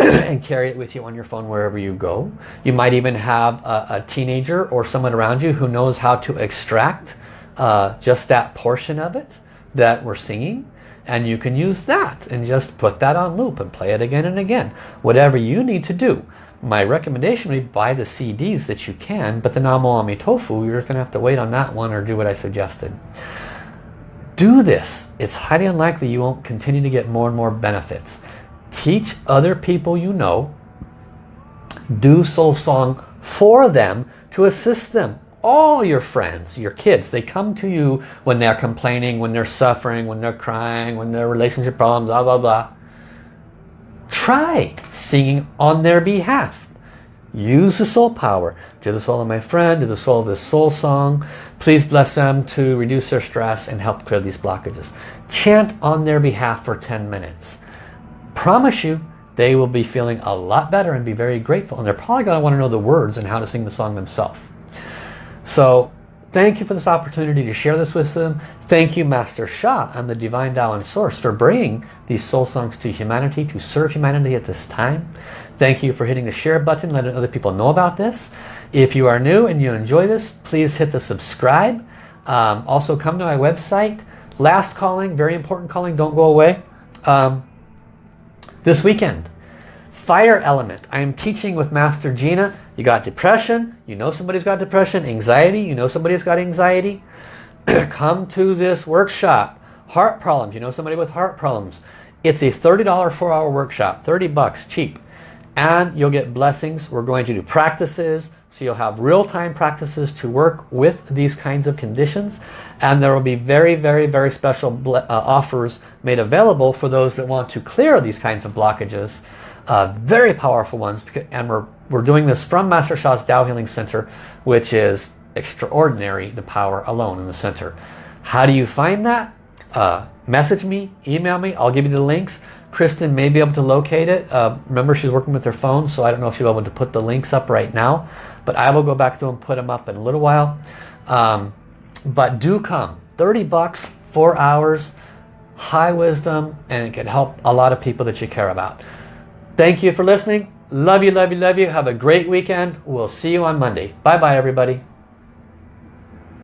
and carry it with you on your phone wherever you go. You might even have a, a teenager or someone around you who knows how to extract uh, just that portion of it that we're singing and you can use that and just put that on loop and play it again and again. Whatever you need to do. My recommendation would be buy the CDs that you can, but the Namo Amitofu, you're going to have to wait on that one or do what I suggested. Do this. It's highly unlikely you won't continue to get more and more benefits. Teach other people you know. Do soul song for them to assist them. All your friends, your kids, they come to you when they're complaining, when they're suffering, when they're crying, when their relationship problems, blah, blah, blah. Try singing on their behalf. Use the soul power. To the soul of my friend, to the soul of this soul song. Please bless them to reduce their stress and help clear these blockages. Chant on their behalf for 10 minutes promise you they will be feeling a lot better and be very grateful. And they're probably going to want to know the words and how to sing the song themselves. So thank you for this opportunity to share this with them. Thank you Master Sha and the Divine Tao and Source for bringing these soul songs to humanity, to serve humanity at this time. Thank you for hitting the share button, letting other people know about this. If you are new and you enjoy this, please hit the subscribe. Um, also come to my website. Last calling, very important calling, don't go away. Um, this weekend. Fire element. I am teaching with Master Gina. You got depression. You know somebody's got depression. Anxiety. You know somebody's got anxiety. Come to this workshop. Heart problems. You know somebody with heart problems. It's a $30 four-hour workshop. 30 bucks, cheap. And you'll get blessings. We're going to do practices. So you'll have real-time practices to work with these kinds of conditions. And there will be very, very, very special uh, offers made available for those that want to clear these kinds of blockages. Uh, very powerful ones. And we're, we're doing this from Master Sha's Tao Healing Center, which is extraordinary, the power alone in the center. How do you find that? Uh, message me, email me, I'll give you the links. Kristen may be able to locate it. Uh, remember, she's working with her phone, so I don't know if she'll be able to put the links up right now but I will go back to them put them up in a little while. Um, but do come. 30 bucks, four hours, high wisdom, and it can help a lot of people that you care about. Thank you for listening. Love you, love you, love you. Have a great weekend. We'll see you on Monday. Bye-bye, everybody.